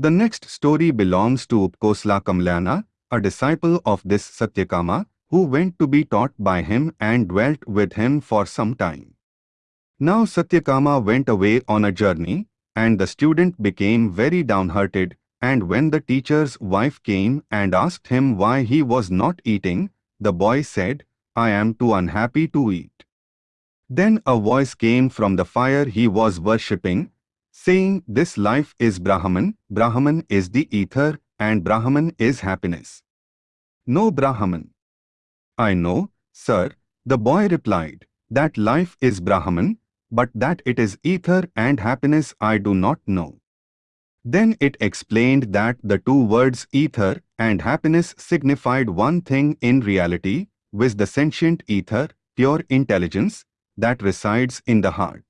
The next story belongs to Upakosala Kamalayana, a disciple of this Satyakama, who went to be taught by him and dwelt with him for some time. Now Satyakama went away on a journey, and the student became very downhearted, and when the teacher's wife came and asked him why he was not eating, the boy said, I am too unhappy to eat. Then a voice came from the fire he was worshipping, saying, This life is Brahman, Brahman is the ether, and Brahman is happiness. Know Brahman. I know, sir, the boy replied, that life is Brahman, but that it is ether and happiness I do not know. Then it explained that the two words ether and happiness signified one thing in reality, with the sentient ether, pure intelligence, that resides in the heart.